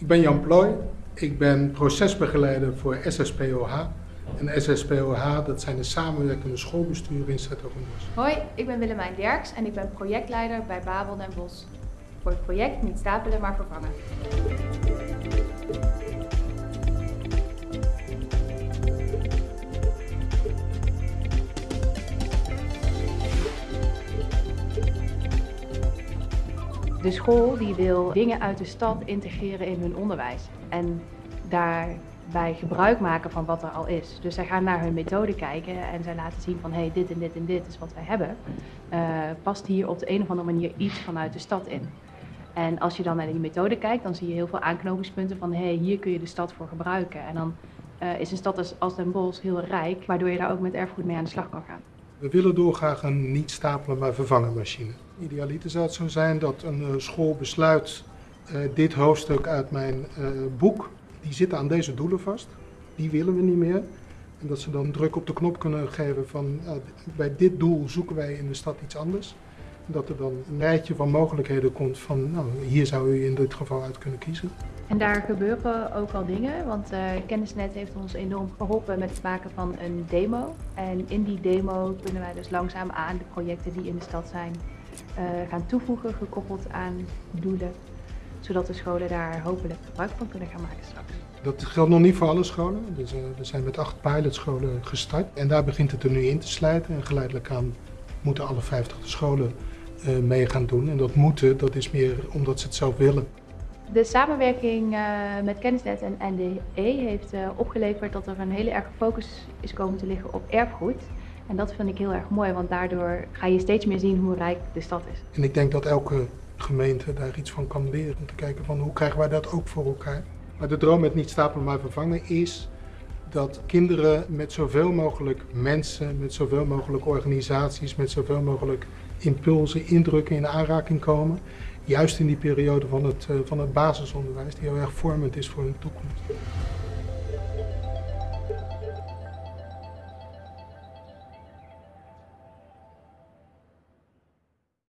Ik ben Jan Plooy. Ik ben procesbegeleider voor SSPOH. En SSPOH, dat zijn de samenwerkende schoolbesturen in Zetogenbos. Hoi, ik ben Willemijn Derks en ik ben projectleider bij Babel Den Bosch. Voor het project Niet stapelen, maar vervangen. De school die wil dingen uit de stad integreren in hun onderwijs. En daarbij gebruik maken van wat er al is. Dus zij gaan naar hun methode kijken en zij laten zien van hé, hey, dit en dit en dit is wat wij hebben. Uh, past hier op de een of andere manier iets vanuit de stad in. En als je dan naar die methode kijkt, dan zie je heel veel aanknopingspunten van hé, hey, hier kun je de stad voor gebruiken. En dan uh, is een stad als, als Den Bosch heel rijk, waardoor je daar ook met erfgoed mee aan de slag kan gaan. We willen doorgraag een niet stapelen maar vervangen machine. Idealiter zou het zo zijn dat een uh, school besluit uh, dit hoofdstuk uit mijn uh, boek, die zitten aan deze doelen vast, die willen we niet meer. En dat ze dan druk op de knop kunnen geven van bij dit doel zoeken wij in de stad iets anders. Dat er dan een rijtje van mogelijkheden komt van nou, hier zou u in dit geval uit kunnen kiezen. En daar gebeuren ook al dingen, want uh, Kennisnet heeft ons enorm geholpen met het maken van een demo. En in die demo kunnen wij dus langzaam aan de projecten die in de stad zijn uh, gaan toevoegen, gekoppeld aan doelen. Zodat de scholen daar hopelijk gebruik van kunnen gaan maken straks. Dat geldt nog niet voor alle scholen. Dus, we zijn met acht pilotscholen gestart. En daar begint het er nu in te slijten. En geleidelijk aan moeten alle 50 scholen mee gaan doen. En dat moeten, dat is meer omdat ze het zelf willen. De samenwerking uh, met Kennisnet en NDE heeft uh, opgeleverd dat er een hele erg focus is komen te liggen op erfgoed. En dat vind ik heel erg mooi, want daardoor ga je steeds meer zien hoe rijk de stad is. En ik denk dat elke gemeente daar iets van kan leren. Om te kijken van hoe krijgen wij dat ook voor elkaar. Maar de droom met niet stapelen maar vervangen is dat kinderen met zoveel mogelijk mensen, met zoveel mogelijk organisaties, met zoveel mogelijk impulsen, indrukken in aanraking komen juist in die periode van het, van het basisonderwijs, die heel erg vormend is voor hun toekomst.